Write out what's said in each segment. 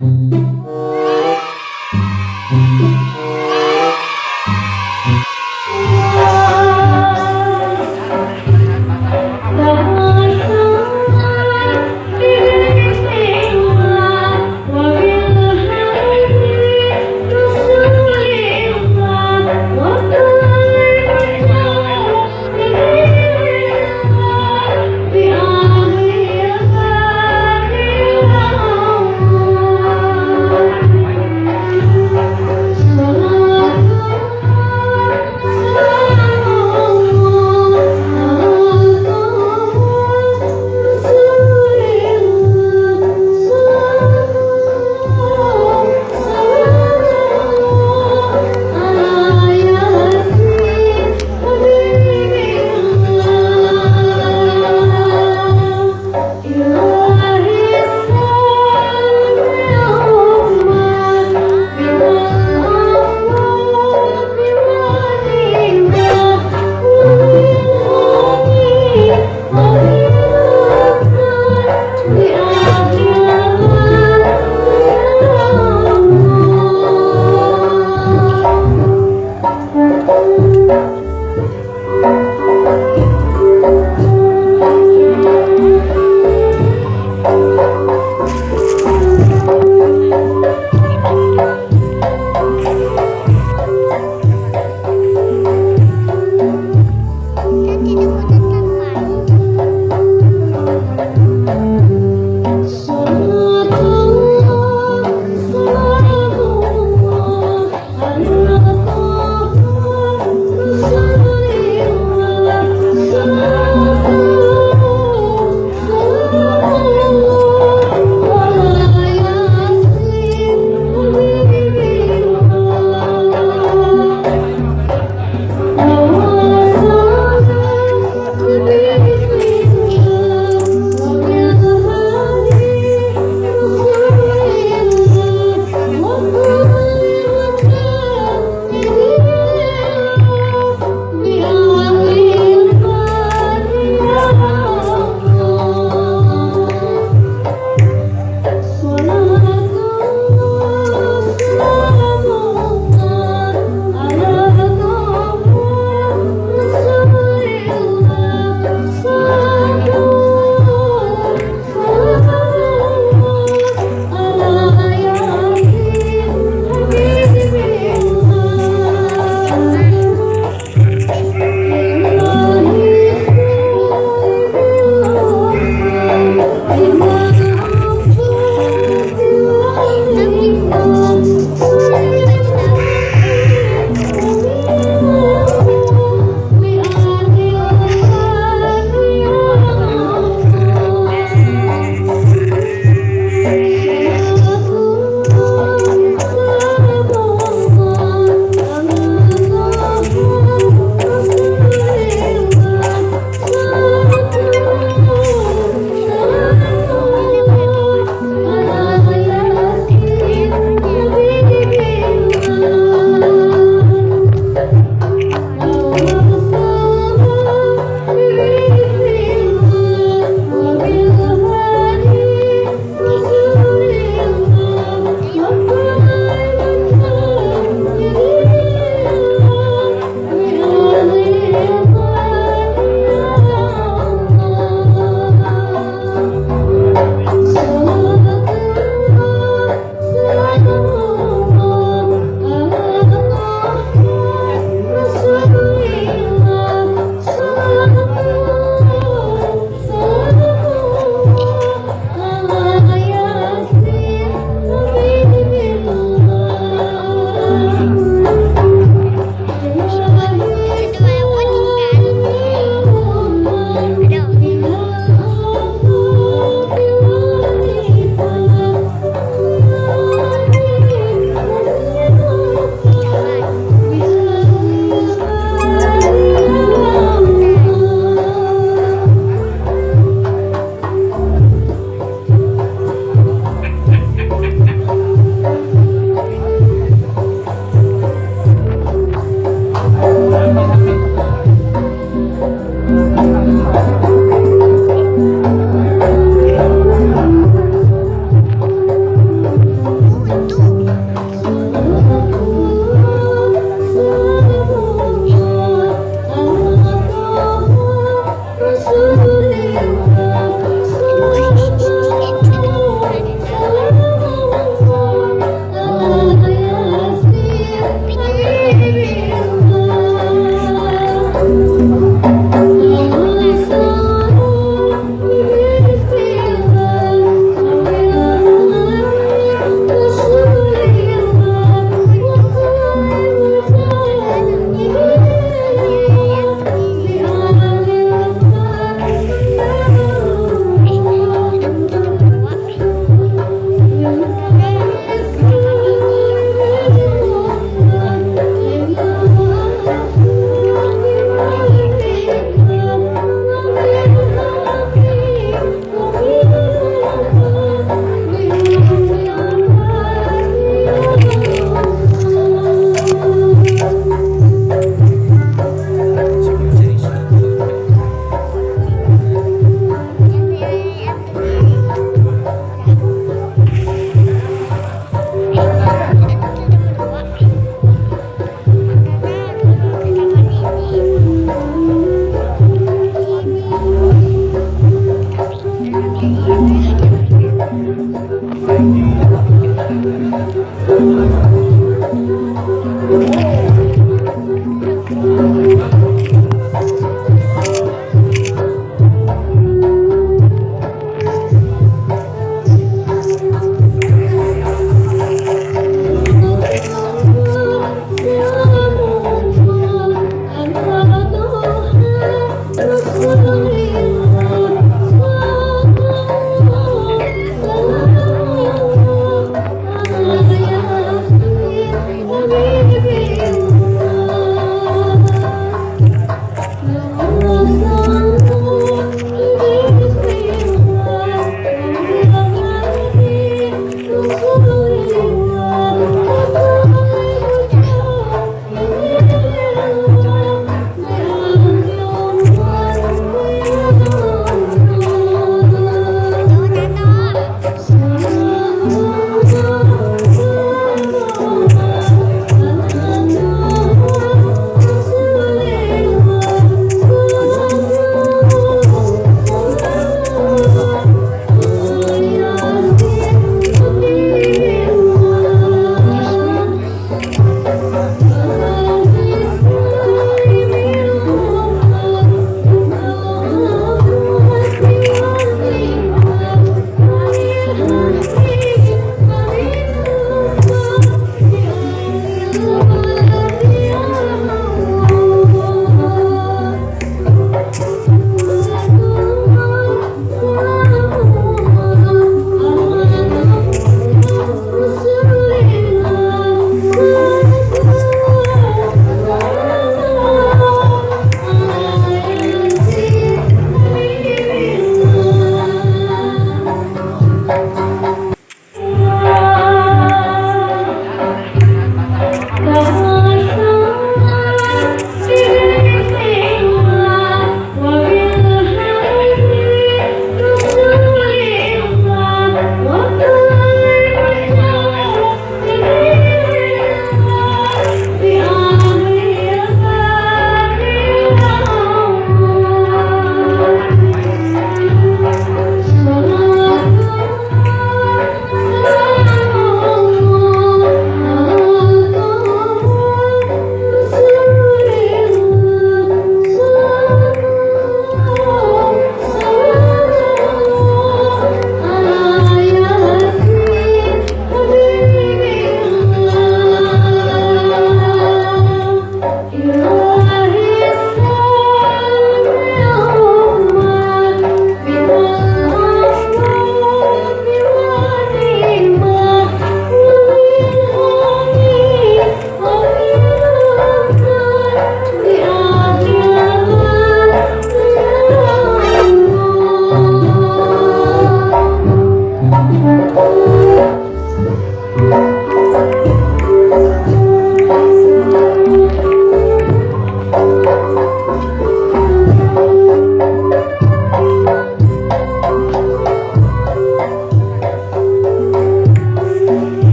Yeah. Sure you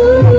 Woo!